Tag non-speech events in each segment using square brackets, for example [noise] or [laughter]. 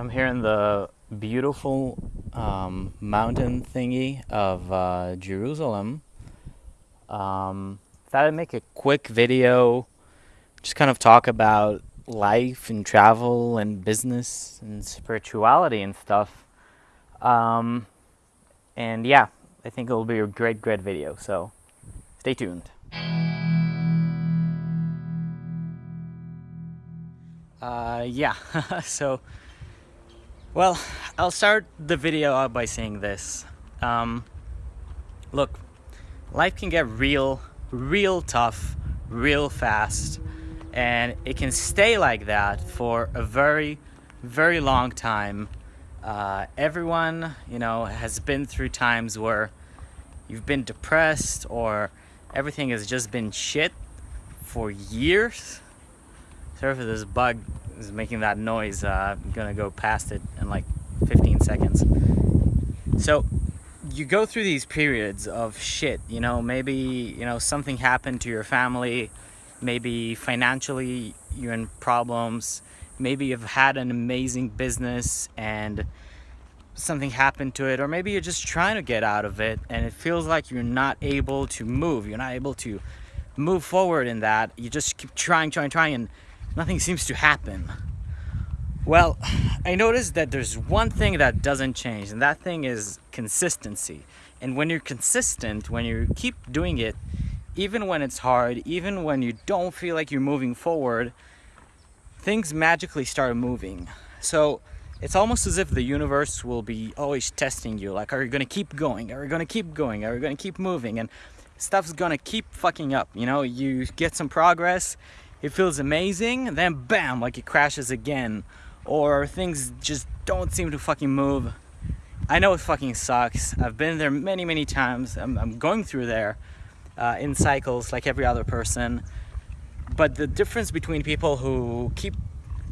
I'm here in the beautiful um, mountain thingy of uh, Jerusalem. Um, thought I'd make a quick video, just kind of talk about life and travel and business and spirituality and stuff. Um, and yeah, I think it'll be a great, great video. So stay tuned. Uh, yeah, [laughs] so well, I'll start the video out by saying this. Um, look, life can get real, real tough, real fast, and it can stay like that for a very, very long time. Uh, everyone, you know, has been through times where you've been depressed or everything has just been shit for years. Sorry for this bug is making that noise. Uh, I'm gonna go past it in like 15 seconds. So you go through these periods of shit, you know, maybe, you know, something happened to your family, maybe financially you're in problems, maybe you've had an amazing business and something happened to it, or maybe you're just trying to get out of it and it feels like you're not able to move, you're not able to move forward in that. You just keep trying, trying, trying, and nothing seems to happen. Well, I noticed that there's one thing that doesn't change, and that thing is consistency. And when you're consistent, when you keep doing it, even when it's hard, even when you don't feel like you're moving forward, things magically start moving. So it's almost as if the universe will be always testing you. Like, are you gonna keep going? Are you gonna keep going? Are you gonna keep moving? And stuff's gonna keep fucking up. You know, you get some progress, it feels amazing, then bam, like it crashes again. Or things just don't seem to fucking move. I know it fucking sucks. I've been there many, many times. I'm, I'm going through there uh, in cycles like every other person. But the difference between people who keep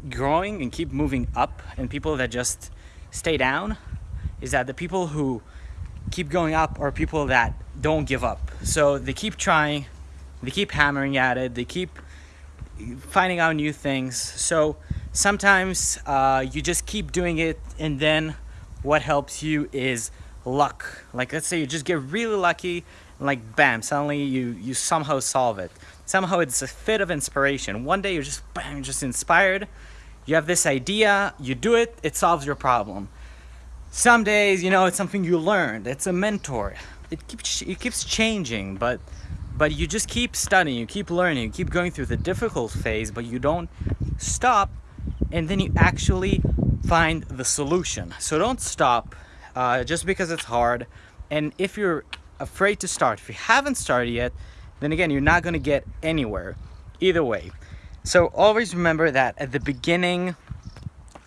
growing and keep moving up and people that just stay down is that the people who keep going up are people that don't give up. So they keep trying, they keep hammering at it, they keep finding out new things. So sometimes uh, you just keep doing it and then what helps you is luck. Like let's say you just get really lucky like bam, suddenly you, you somehow solve it. Somehow it's a fit of inspiration. One day you're just bam, just inspired. You have this idea, you do it, it solves your problem. Some days, you know, it's something you learned. It's a mentor. It keeps it keeps changing, but but you just keep studying, you keep learning, you keep going through the difficult phase, but you don't stop and then you actually find the solution. So don't stop uh, just because it's hard. And if you're afraid to start, if you haven't started yet, then again, you're not gonna get anywhere either way. So always remember that at the beginning,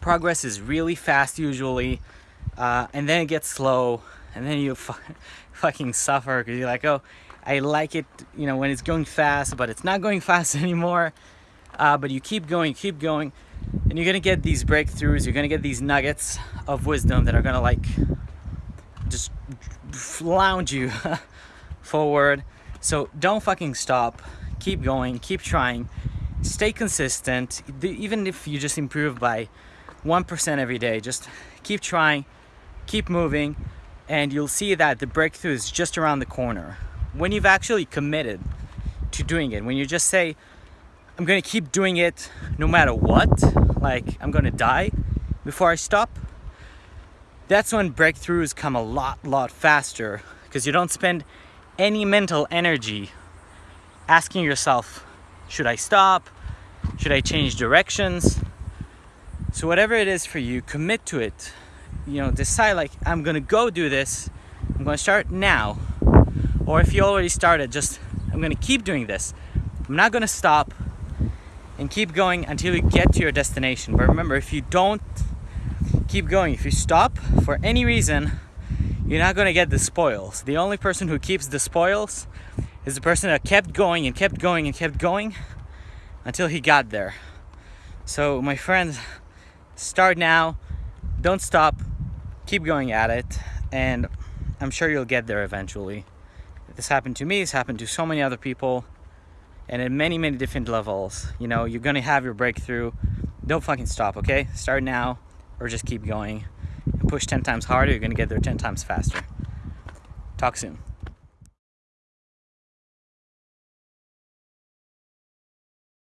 progress is really fast usually, uh, and then it gets slow, and then you [laughs] fucking suffer because you're like, oh, I like it, you know, when it's going fast, but it's not going [laughs] fast anymore. Uh, but you keep going, keep going, and you're gonna get these breakthroughs. You're gonna get these nuggets of wisdom that are gonna like just lounge you [laughs] forward. So don't fucking stop. Keep going, keep trying, stay consistent. Even if you just improve by 1% every day, just keep trying, keep moving, and you'll see that the breakthrough is just around the corner when you've actually committed to doing it, when you just say, I'm gonna keep doing it no matter what, like I'm gonna die before I stop, that's when breakthroughs come a lot, lot faster because you don't spend any mental energy asking yourself, should I stop? Should I change directions? So whatever it is for you, commit to it. You know, decide like, I'm gonna go do this. I'm gonna start now or if you already started just I'm gonna keep doing this. I'm not gonna stop and keep going until you get to your destination. But remember if you don't keep going if you stop for any reason you're not gonna get the spoils. The only person who keeps the spoils is the person that kept going and kept going and kept going until he got there. So my friends start now. Don't stop. Keep going at it and I'm sure you'll get there eventually this happened to me, it's happened to so many other people, and at many, many different levels. You know, you're gonna have your breakthrough. Don't fucking stop, okay? Start now or just keep going and push 10 times harder, you're gonna get there 10 times faster. Talk soon.